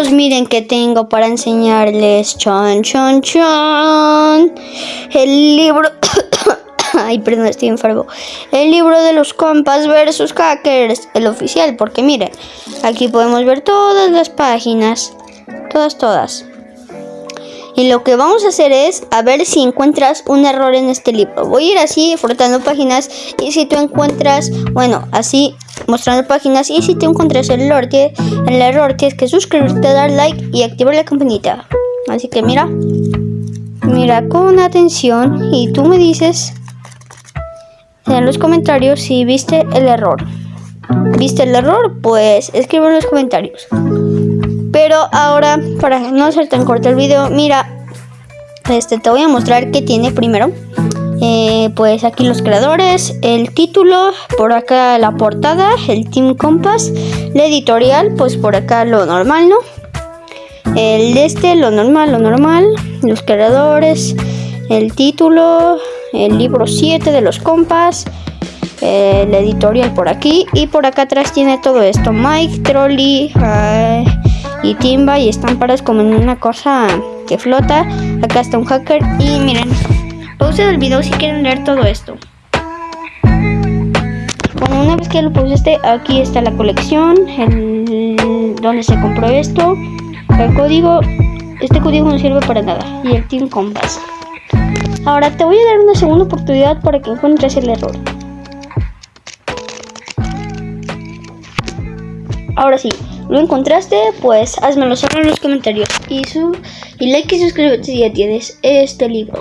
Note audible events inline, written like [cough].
amigos, miren que tengo para enseñarles. Chon, chon, chon. El libro... [coughs] Ay, perdón, estoy enfermo. El libro de los compas versus hackers, el oficial, porque miren, aquí podemos ver todas las páginas. Todas, todas. Y lo que vamos a hacer es a ver si encuentras un error en este libro. Voy a ir así frotando páginas y si tú encuentras, bueno, así mostrando páginas y si te encuentras el error tienes que suscribirte, dar like y activar la campanita. Así que mira, mira con atención y tú me dices en los comentarios si viste el error. ¿Viste el error? Pues escribe en los comentarios. Pero ahora, para no hacer tan corto el video, mira, este te voy a mostrar qué tiene primero. Eh, pues aquí los creadores, el título, por acá la portada, el Team Compass, la editorial, pues por acá lo normal, ¿no? El de este, lo normal, lo normal, los creadores, el título, el libro 7 de los compas, el editorial por aquí y por acá atrás tiene todo esto, Mike, Trolley, y timba y están parados como en una cosa que flota. Acá está un hacker y miren, pause el video si quieren leer todo esto. Bueno, una vez que lo pusiste, aquí está la colección, el, donde se compró esto, el código, este código no sirve para nada, y el Team Compass. Ahora te voy a dar una segunda oportunidad para que encuentres el error. Ahora sí, ¿Lo encontraste? Pues házmelo saber en los comentarios. Y, su, y like y suscríbete si ya tienes este libro.